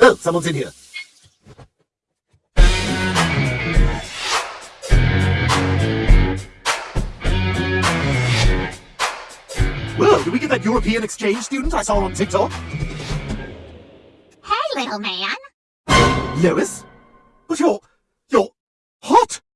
Oh, someone's in here. Whoa, did we get that European exchange student I saw on TikTok? Hey, little man. Lois? But you're...